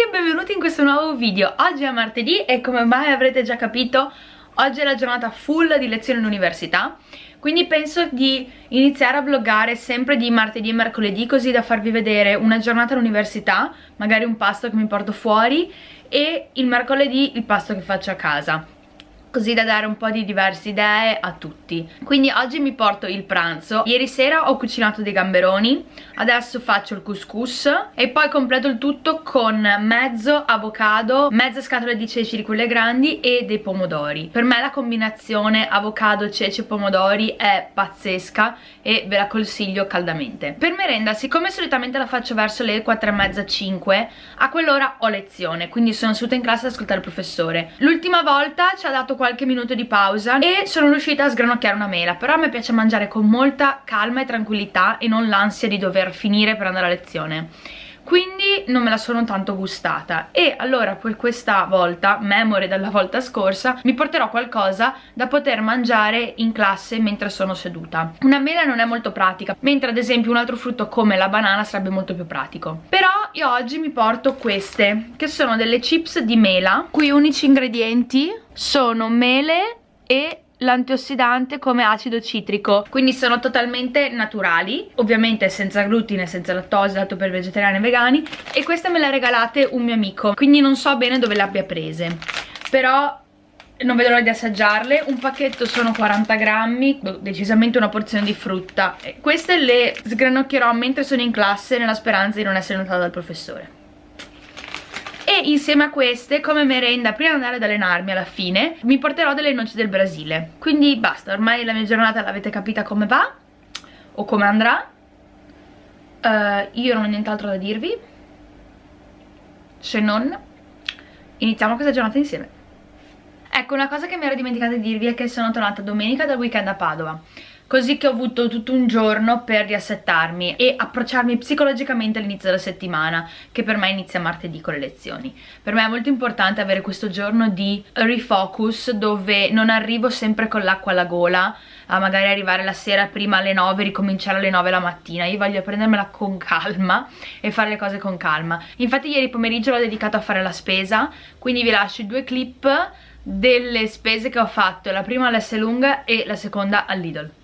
tutti e benvenuti in questo nuovo video. Oggi è martedì e come mai avrete già capito Oggi è la giornata full di lezioni all'università Quindi penso di iniziare a vloggare sempre di martedì e mercoledì Così da farvi vedere una giornata all'università Magari un pasto che mi porto fuori E il mercoledì il pasto che faccio a casa così da dare un po' di diverse idee a tutti. Quindi oggi mi porto il pranzo. Ieri sera ho cucinato dei gamberoni adesso faccio il couscous e poi completo il tutto con mezzo avocado mezza scatola di ceci di quelle grandi e dei pomodori. Per me la combinazione avocado, ceci e pomodori è pazzesca e ve la consiglio caldamente. Per merenda siccome solitamente la faccio verso le 4 e mezza 5 a quell'ora ho lezione quindi sono seduta in classe ad ascoltare il professore. L'ultima volta ci ha dato qualche minuto di pausa e sono riuscita a sgranocchiare una mela però a me piace mangiare con molta calma e tranquillità e non l'ansia di dover finire per andare a lezione quindi non me la sono tanto gustata e allora per questa volta, memore dalla volta scorsa, mi porterò qualcosa da poter mangiare in classe mentre sono seduta. Una mela non è molto pratica, mentre ad esempio un altro frutto come la banana sarebbe molto più pratico. Però io oggi mi porto queste, che sono delle chips di mela, cui unici ingredienti sono mele e l'antiossidante come acido citrico. Quindi sono totalmente naturali ovviamente senza glutine, senza lattosio, dato per vegetariani e vegani e queste me le ha regalate un mio amico. Quindi non so bene dove le abbia prese però non vedo l'ora di assaggiarle. Un pacchetto sono 40 grammi decisamente una porzione di frutta. Queste le sgranocchierò mentre sono in classe nella speranza di non essere notata dal professore e insieme a queste come merenda prima di andare ad allenarmi alla fine mi porterò delle noci del Brasile. Quindi basta ormai la mia giornata l'avete capita come va o come andrà. Uh, io non ho nient'altro da dirvi se non iniziamo questa giornata insieme. Ecco, una cosa che mi ero dimenticata di dirvi è che sono tornata domenica dal weekend a Padova così che ho avuto tutto un giorno per riassettarmi e approcciarmi psicologicamente all'inizio della settimana che per me inizia martedì con le lezioni. Per me è molto importante avere questo giorno di refocus dove non arrivo sempre con l'acqua alla gola a magari arrivare la sera prima alle 9 e ricominciare alle 9 la mattina. Io voglio prendermela con calma e fare le cose con calma. Infatti ieri pomeriggio l'ho dedicato a fare la spesa quindi vi lascio due clip delle spese che ho fatto la prima all'S lunga e la seconda all'Idol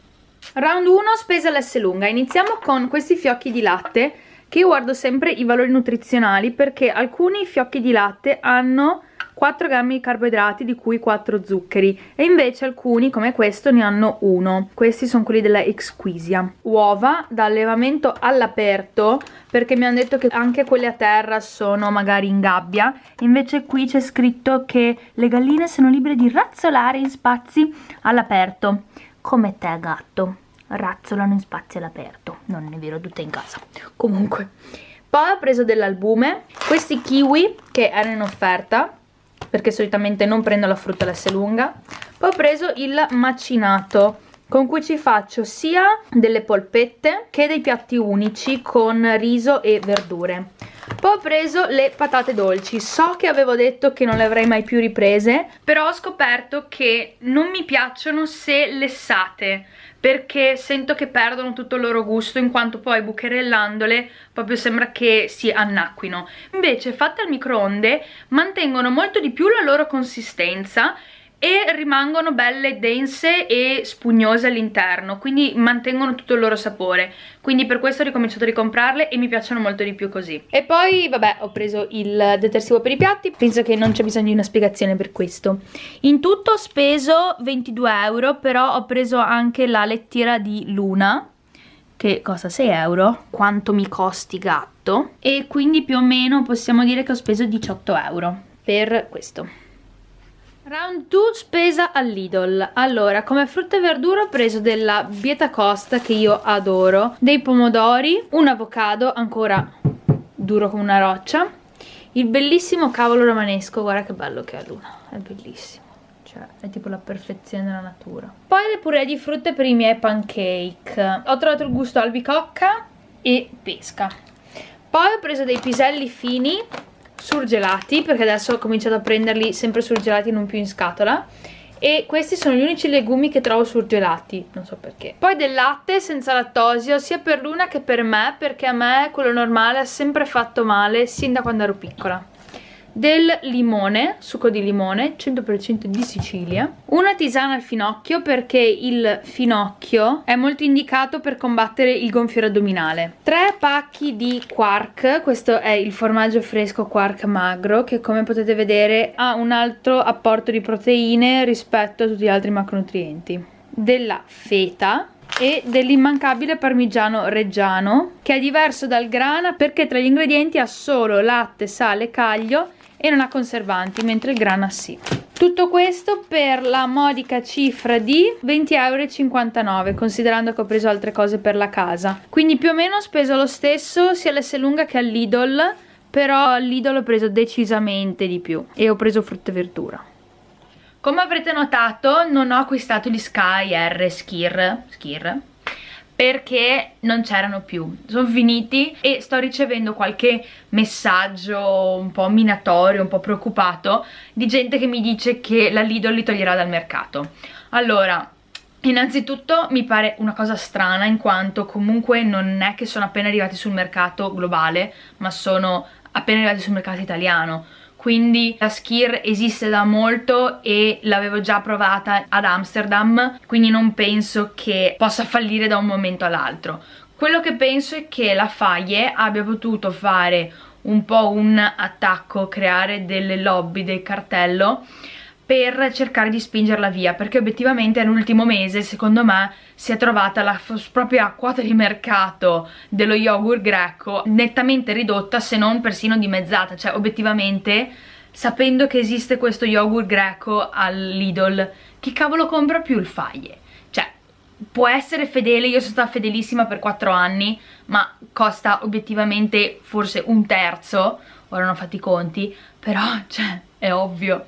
Round 1 spesa all'S lunga, iniziamo con questi fiocchi di latte che io guardo sempre i valori nutrizionali perché alcuni fiocchi di latte hanno 4 grammi di carboidrati di cui 4 zuccheri e invece alcuni come questo ne hanno 1 questi sono quelli della Exquisia. Uova da allevamento all'aperto perché mi hanno detto che anche quelle a terra sono magari in gabbia. Invece qui c'è scritto che le galline sono libere di razzolare in spazi all'aperto come te gatto. Razzolano in spazi all'aperto. Non è vero tutte in casa. Comunque poi ho preso dell'albume. Questi kiwi che erano in offerta perché solitamente non prendo la frutta l'S lunga poi ho preso il macinato con cui ci faccio sia delle polpette che dei piatti unici con riso e verdure poi ho preso le patate dolci. So che avevo detto che non le avrei mai più riprese però ho scoperto che non mi piacciono se lessate perché sento che perdono tutto il loro gusto in quanto poi bucherellandole proprio sembra che si annacquino. Invece fatte al microonde mantengono molto di più la loro consistenza e rimangono belle dense e spugnose all'interno quindi mantengono tutto il loro sapore. Quindi per questo ho ricominciato a ricomprarle e mi piacciono molto di più così. E poi vabbè ho preso il detersivo per i piatti. Penso che non c'è bisogno di una spiegazione per questo. In tutto ho speso 22 euro però ho preso anche la lettiera di Luna che costa 6 euro. Quanto mi costi gatto? E quindi più o meno possiamo dire che ho speso 18 euro per questo Round 2 spesa all'Idol. Allora, come frutta e verdura ho preso della Bieta Costa che io adoro Dei pomodori, un avocado ancora duro come una roccia Il bellissimo cavolo romanesco, guarda che bello che è Luna È bellissimo. Cioè è tipo la perfezione della natura. Poi le puree di frutta per i miei pancake. Ho trovato il gusto albicocca e pesca. Poi ho preso dei piselli fini surgelati perché adesso ho cominciato a prenderli sempre surgelati non più in scatola e questi sono gli unici legumi che trovo surgelati, non so perché. Poi del latte senza lattosio sia per Luna che per me perché a me quello normale ha sempre fatto male sin da quando ero piccola. Del limone, succo di limone, 100% di Sicilia, una tisana al finocchio perché il finocchio è molto indicato per combattere il gonfiore addominale, tre pacchi di quark, questo è il formaggio fresco quark magro che come potete vedere ha un altro apporto di proteine rispetto a tutti gli altri macronutrienti, della feta, e dell'immancabile parmigiano reggiano che è diverso dal grana perché tra gli ingredienti ha solo latte, sale, caglio e non ha conservanti mentre il grana sì. Tutto questo per la modica cifra di 20,59 euro considerando che ho preso altre cose per la casa. Quindi più o meno ho speso lo stesso sia all'Esselunga che all'Idol però all'Idol ho preso decisamente di più e ho preso frutta e verdura. Come avrete notato non ho acquistato gli Sky R Skir, Skir perché non c'erano più, sono finiti e sto ricevendo qualche messaggio un po' minatorio, un po' preoccupato di gente che mi dice che la Lidl li toglierà dal mercato. Allora, Innanzitutto mi pare una cosa strana in quanto comunque non è che sono appena arrivati sul mercato globale ma sono appena arrivati sul mercato italiano quindi la Skir esiste da molto e l'avevo già provata ad Amsterdam quindi non penso che possa fallire da un momento all'altro. Quello che penso è che la Faye abbia potuto fare un po' un attacco, creare delle lobby del cartello per cercare di spingerla via perché obiettivamente nell'ultimo mese secondo me si è trovata la propria quota di mercato dello yogurt greco nettamente ridotta se non persino dimezzata cioè obiettivamente sapendo che esiste questo yogurt greco all'Idol chi cavolo compra più il faglie? cioè può essere fedele, io sono stata fedelissima per 4 anni ma costa obiettivamente forse un terzo ora non ho fatto i conti però cioè è ovvio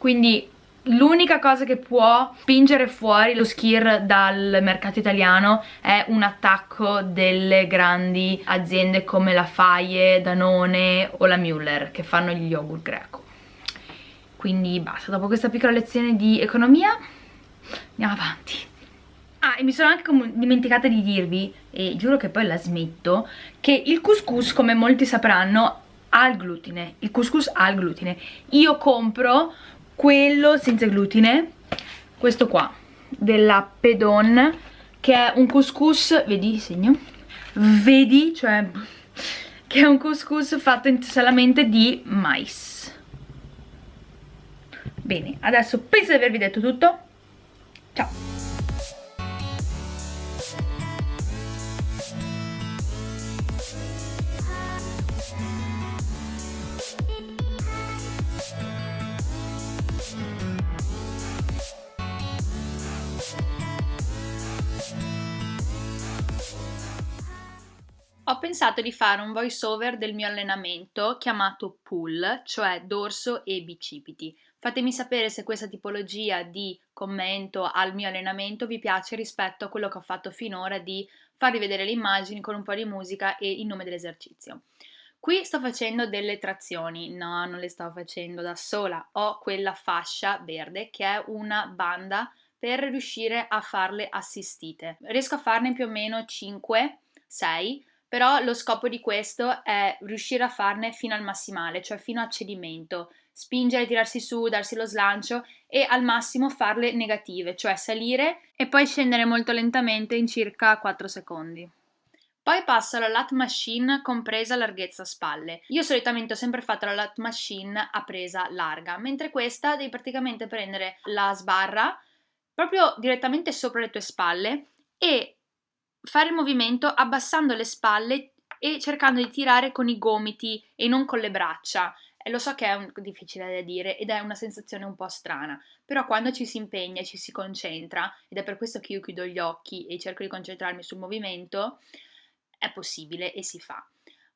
quindi l'unica cosa che può spingere fuori lo skir dal mercato italiano è un attacco delle grandi aziende come la Faye, Danone o la Müller che fanno gli yogurt greco quindi basta, dopo questa piccola lezione di economia andiamo avanti Ah, e mi sono anche dimenticata di dirvi, e giuro che poi la smetto, che il couscous, come molti sapranno, ha il glutine. Il couscous ha il glutine. Io compro quello senza glutine questo qua della Pedon che è un couscous vedi segno? Vedi cioè che è un couscous fatto solamente di mais. Bene adesso penso di avervi detto tutto. Ciao pensato di fare un voice over del mio allenamento chiamato pull, cioè dorso e bicipiti. Fatemi sapere se questa tipologia di commento al mio allenamento vi piace rispetto a quello che ho fatto finora di farvi vedere le immagini con un po' di musica e il nome dell'esercizio. Qui sto facendo delle trazioni, no, non le sto facendo da sola, ho quella fascia verde che è una banda per riuscire a farle assistite. Riesco a farne più o meno 5, 6, però lo scopo di questo è riuscire a farne fino al massimale, cioè fino a cedimento, spingere, tirarsi su, darsi lo slancio e al massimo farle negative, cioè salire e poi scendere molto lentamente in circa 4 secondi. Poi passo alla lat machine compresa larghezza spalle. Io solitamente ho sempre fatto la lat machine a presa larga, mentre questa devi praticamente prendere la sbarra proprio direttamente sopra le tue spalle e fare il movimento abbassando le spalle e cercando di tirare con i gomiti e non con le braccia. E lo so che è un, difficile da dire ed è una sensazione un po' strana, però quando ci si impegna e ci si concentra, ed è per questo che io chiudo gli occhi e cerco di concentrarmi sul movimento, è possibile e si fa.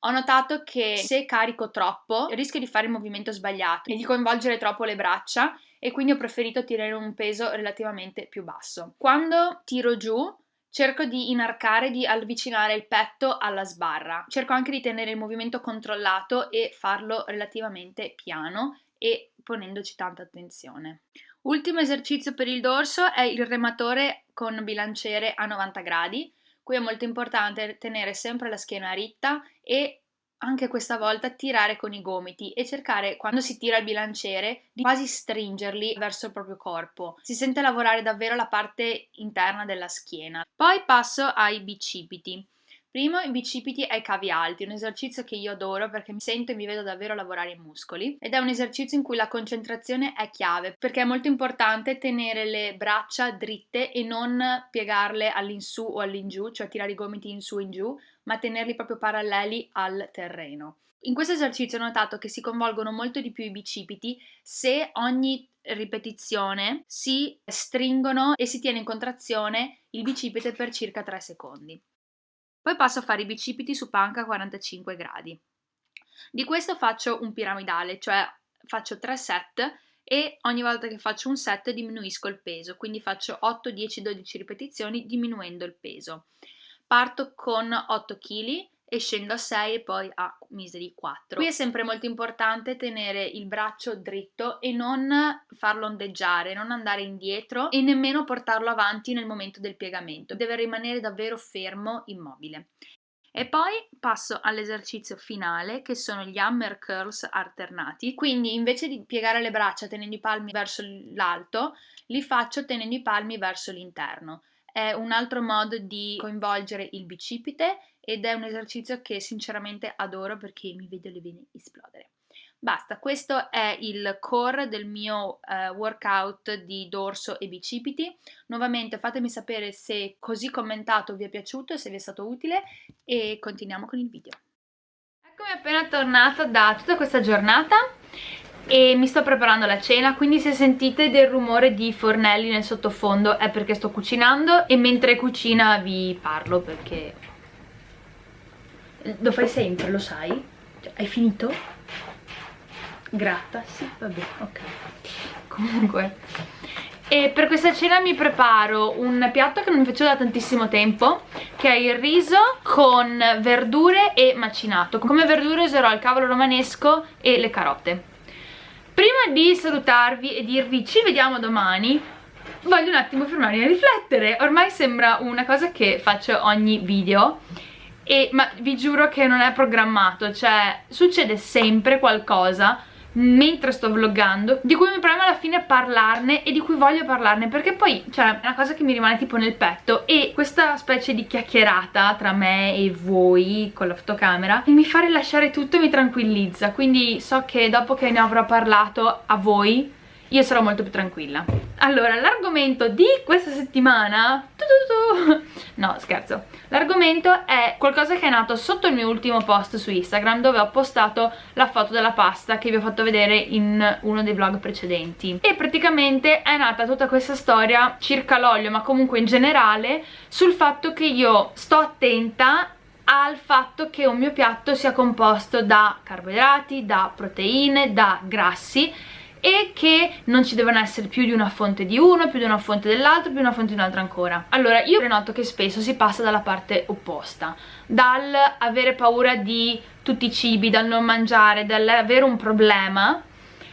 Ho notato che se carico troppo rischio di fare il movimento sbagliato e di coinvolgere troppo le braccia e quindi ho preferito tirare un peso relativamente più basso. Quando tiro giù cerco di inarcare, di avvicinare il petto alla sbarra. Cerco anche di tenere il movimento controllato e farlo relativamente piano e ponendoci tanta attenzione. Ultimo esercizio per il dorso è il rematore con bilanciere a 90 gradi. Qui è molto importante tenere sempre la schiena ritta e anche questa volta tirare con i gomiti e cercare quando si tira il bilanciere di quasi stringerli verso il proprio corpo. Si sente lavorare davvero la parte interna della schiena. Poi passo ai bicipiti. Primo i bicipiti ai cavi alti, un esercizio che io adoro perché mi sento e mi vedo davvero lavorare i muscoli ed è un esercizio in cui la concentrazione è chiave perché è molto importante tenere le braccia dritte e non piegarle all'insù o all'ingiù, cioè tirare i gomiti in su e in giù, ma tenerli proprio paralleli al terreno. In questo esercizio ho notato che si coinvolgono molto di più i bicipiti se ogni ripetizione si stringono e si tiene in contrazione il bicipite per circa 3 secondi. Poi passo a fare i bicipiti su panca a 45 gradi. Di questo faccio un piramidale, cioè faccio 3 set e ogni volta che faccio un set diminuisco il peso, quindi faccio 8, 10, 12 ripetizioni diminuendo il peso. Parto con 8 kg e scendo a 6 e poi a miseri 4. Qui è sempre molto importante tenere il braccio dritto e non farlo ondeggiare, non andare indietro e nemmeno portarlo avanti nel momento del piegamento. Deve rimanere davvero fermo, immobile. E poi passo all'esercizio finale che sono gli hammer curls alternati. Quindi invece di piegare le braccia tenendo i palmi verso l'alto, li faccio tenendo i palmi verso l'interno. È un altro modo di coinvolgere il bicipite ed è un esercizio che sinceramente adoro perché mi vedo le vene esplodere. Basta, questo è il core del mio uh, workout di dorso e bicipiti. Nuovamente fatemi sapere se così commentato vi è piaciuto, se vi è stato utile e continuiamo con il video. Eccomi appena tornata da tutta questa giornata e mi sto preparando la cena quindi se sentite del rumore di fornelli nel sottofondo è perché sto cucinando e mentre cucina vi parlo perché lo fai sempre, lo sai? Cioè, hai finito? Gratta? Sì, vabbè, ok. Comunque. E per questa cena mi preparo un piatto che non mi facevo da tantissimo tempo Che è il riso con verdure e macinato Come verdure userò il cavolo romanesco e le carote Prima di salutarvi e dirvi ci vediamo domani Voglio un attimo fermarmi a riflettere. Ormai sembra una cosa che faccio ogni video e, ma vi giuro che non è programmato, cioè succede sempre qualcosa mentre sto vloggando di cui mi preme alla fine parlarne e di cui voglio parlarne perché poi cioè è una cosa che mi rimane tipo nel petto e questa specie di chiacchierata tra me e voi con la fotocamera mi fa rilasciare tutto e mi tranquillizza. Quindi so che dopo che ne avrò parlato a voi io sarò molto più tranquilla. Allora l'argomento di questa settimana no scherzo. L'argomento è qualcosa che è nato sotto il mio ultimo post su Instagram dove ho postato la foto della pasta che vi ho fatto vedere in uno dei vlog precedenti. E praticamente è nata tutta questa storia circa l'olio ma comunque in generale sul fatto che io sto attenta al fatto che un mio piatto sia composto da carboidrati, da proteine, da grassi e che non ci devono essere più di una fonte di uno, più di una fonte dell'altro, più di una fonte di un'altra ancora. Allora, io noto che spesso si passa dalla parte opposta, dal avere paura di tutti i cibi, dal non mangiare, dall'avere un problema,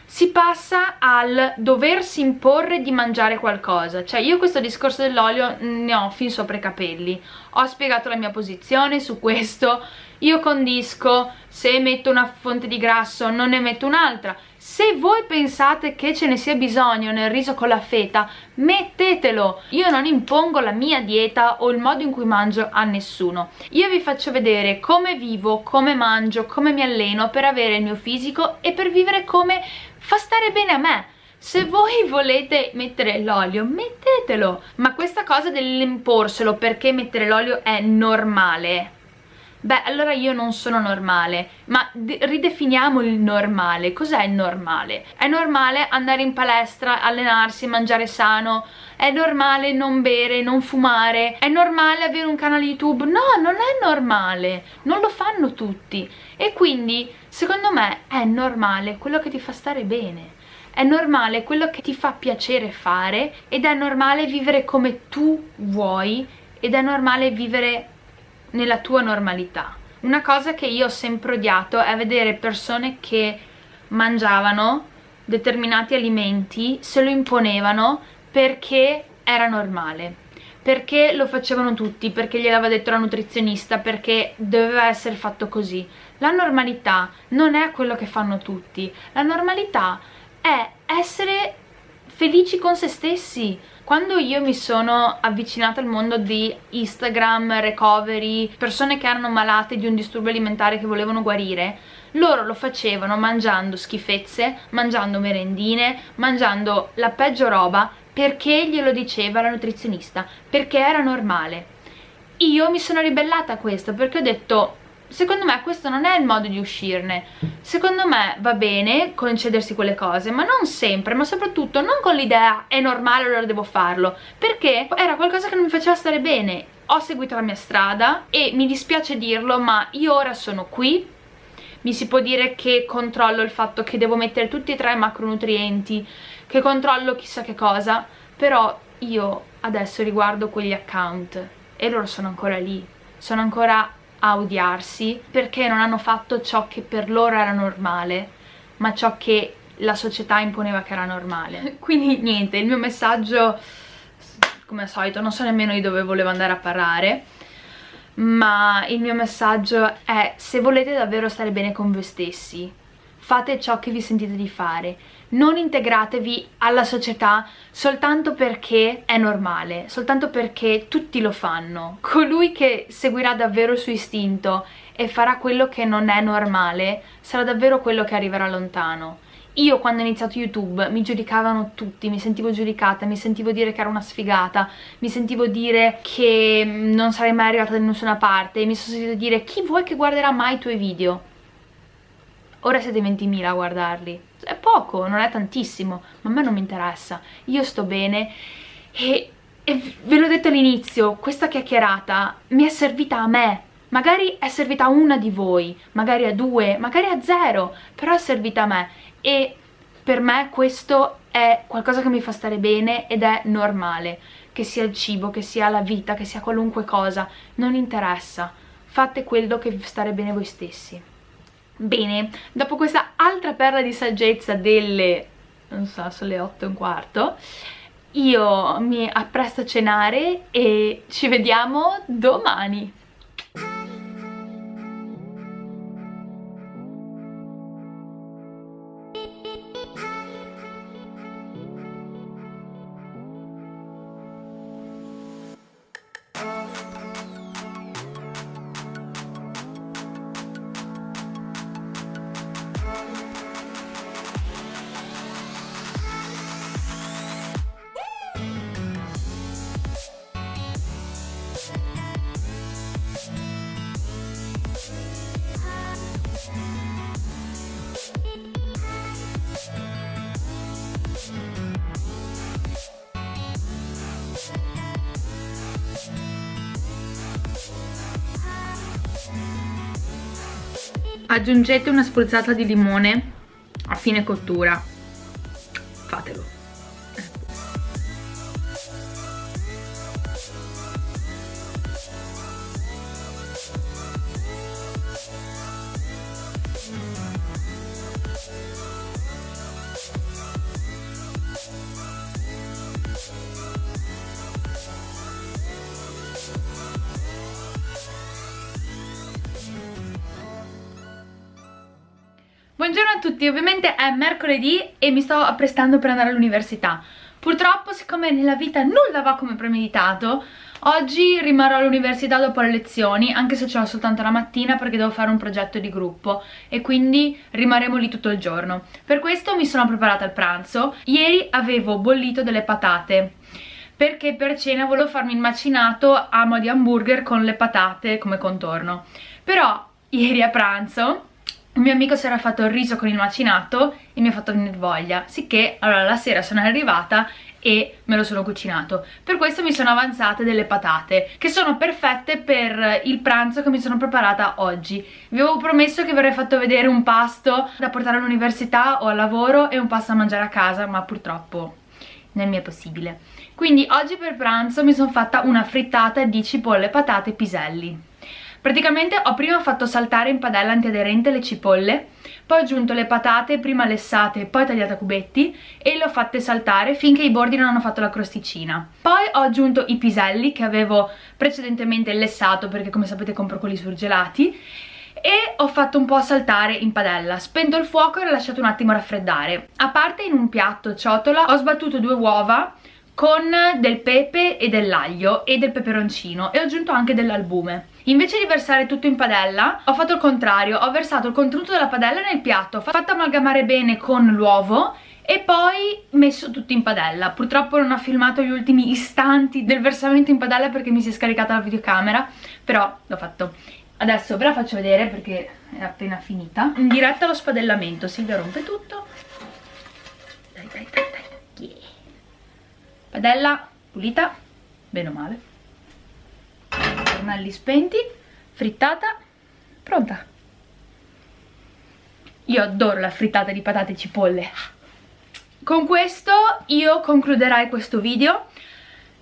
si passa al doversi imporre di mangiare qualcosa. Cioè io questo discorso dell'olio ne ho fin sopra i capelli. Ho spiegato la mia posizione su questo. Io condisco se metto una fonte di grasso non ne metto un'altra se voi pensate che ce ne sia bisogno nel riso con la feta mettetelo. Io non impongo la mia dieta o il modo in cui mangio a nessuno. Io vi faccio vedere come vivo, come mangio, come mi alleno per avere il mio fisico e per vivere come fa stare bene a me. Se voi volete mettere l'olio mettetelo. Ma questa cosa dell'imporselo perché mettere l'olio è normale beh allora io non sono normale ma ridefiniamo il normale. Cos'è il normale? è normale andare in palestra, allenarsi, mangiare sano. È normale non bere, non fumare. È normale avere un canale youtube? No, non è normale. Non lo fanno tutti. E quindi secondo me è normale quello che ti fa stare bene. È normale quello che ti fa piacere fare ed è normale vivere come tu vuoi ed è normale vivere nella tua normalità. Una cosa che io ho sempre odiato è vedere persone che mangiavano determinati alimenti, se lo imponevano perché era normale perché lo facevano tutti, perché gliel'aveva detto la nutrizionista, perché doveva essere fatto così. La normalità non è quello che fanno tutti, la normalità è essere felici con se stessi. Quando io mi sono avvicinata al mondo di Instagram, recovery, persone che erano malate di un disturbo alimentare che volevano guarire, loro lo facevano mangiando schifezze, mangiando merendine, mangiando la peggio roba perché glielo diceva la nutrizionista, perché era normale. Io mi sono ribellata a questo perché ho detto secondo me questo non è il modo di uscirne. Secondo me va bene concedersi quelle cose ma non sempre, ma soprattutto non con l'idea è normale allora devo farlo perché era qualcosa che non mi faceva stare bene. Ho seguito la mia strada e mi dispiace dirlo ma io ora sono qui. Mi si può dire che controllo il fatto che devo mettere tutti e tre i macronutrienti che controllo chissà che cosa però io adesso riguardo quegli account e loro sono ancora lì sono ancora a odiarsi perché non hanno fatto ciò che per loro era normale ma ciò che la società imponeva che era normale. Quindi niente, il mio messaggio come al solito non so nemmeno di dove volevo andare a parlare ma il mio messaggio è se volete davvero stare bene con voi stessi fate ciò che vi sentite di fare non integratevi alla società soltanto perché è normale, soltanto perché tutti lo fanno. Colui che seguirà davvero il suo istinto e farà quello che non è normale sarà davvero quello che arriverà lontano. Io quando ho iniziato YouTube mi giudicavano tutti, mi sentivo giudicata, mi sentivo dire che ero una sfigata, mi sentivo dire che non sarei mai arrivata da nessuna parte, mi sono sentito dire chi vuoi che guarderà mai i tuoi video? Ora siete 20.000 a guardarli. È poco, non è tantissimo, ma a me non mi interessa. Io sto bene e, e ve l'ho detto all'inizio, questa chiacchierata mi è servita a me. Magari è servita a una di voi, magari a due, magari a zero, però è servita a me. E per me questo è qualcosa che mi fa stare bene ed è normale. Che sia il cibo, che sia la vita, che sia qualunque cosa, non interessa. Fate quello che vi stare bene voi stessi. Bene, dopo questa altra perla di saggezza delle, non so, sono le 8 e un quarto, io mi appresto a cenare e ci vediamo domani. Aggiungete una spruzzata di limone a fine cottura Buongiorno a tutti, ovviamente è mercoledì e mi sto apprestando per andare all'università. Purtroppo siccome nella vita nulla va come premeditato Oggi rimarrò all'università dopo le lezioni Anche se ce l'ho soltanto la mattina perché devo fare un progetto di gruppo E quindi rimarremo lì tutto il giorno. Per questo mi sono preparata al pranzo. Ieri avevo bollito delle patate perché per cena volevo farmi il macinato a mo' di hamburger con le patate come contorno. Però ieri a pranzo il mio amico si era fatto il riso con il macinato e mi ha fatto venire voglia. Sicché allora la sera sono arrivata e me lo sono cucinato. Per questo mi sono avanzate delle patate che sono perfette per il pranzo che mi sono preparata oggi. Vi avevo promesso che vi avrei fatto vedere un pasto da portare all'università o al lavoro e un pasto da mangiare a casa ma purtroppo non mi è possibile. Quindi oggi per pranzo mi sono fatta una frittata di cipolle, patate e piselli praticamente ho prima fatto saltare in padella antiaderente le cipolle poi ho aggiunto le patate prima lessate poi tagliate a cubetti e le ho fatte saltare finché i bordi non hanno fatto la crosticina. Poi ho aggiunto i piselli che avevo precedentemente lessato perché come sapete compro quelli surgelati e ho fatto un po' saltare in padella. Spento il fuoco e l'ho lasciato un attimo raffreddare. A parte in un piatto ciotola ho sbattuto due uova con del pepe e dell'aglio e del peperoncino e ho aggiunto anche dell'albume invece di versare tutto in padella ho fatto il contrario. Ho versato il contenuto della padella nel piatto fatto amalgamare bene con l'uovo e poi messo tutto in padella. Purtroppo non ho filmato gli ultimi istanti del versamento in padella perché mi si è scaricata la videocamera però l'ho fatto. Adesso ve la faccio vedere perché è appena finita. In diretta lo spadellamento. Silvia rompe tutto. Dai dai dai dai. Yeah. padella pulita. Bene o male fornelli spenti frittata pronta. Io adoro la frittata di patate e cipolle. Con questo io concluderai questo video.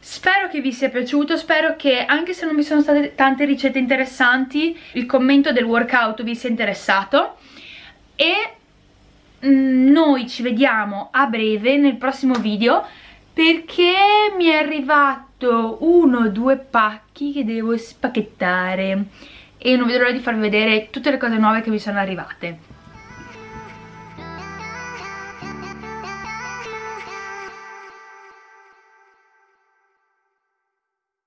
Spero che vi sia piaciuto, spero che anche se non vi sono state tante ricette interessanti, il commento del workout vi sia interessato. E mm, noi ci vediamo a breve nel prossimo video perché mi è arrivato uno o due pacchi che devo spacchettare e non vedo l'ora di farvi vedere tutte le cose nuove che mi sono arrivate.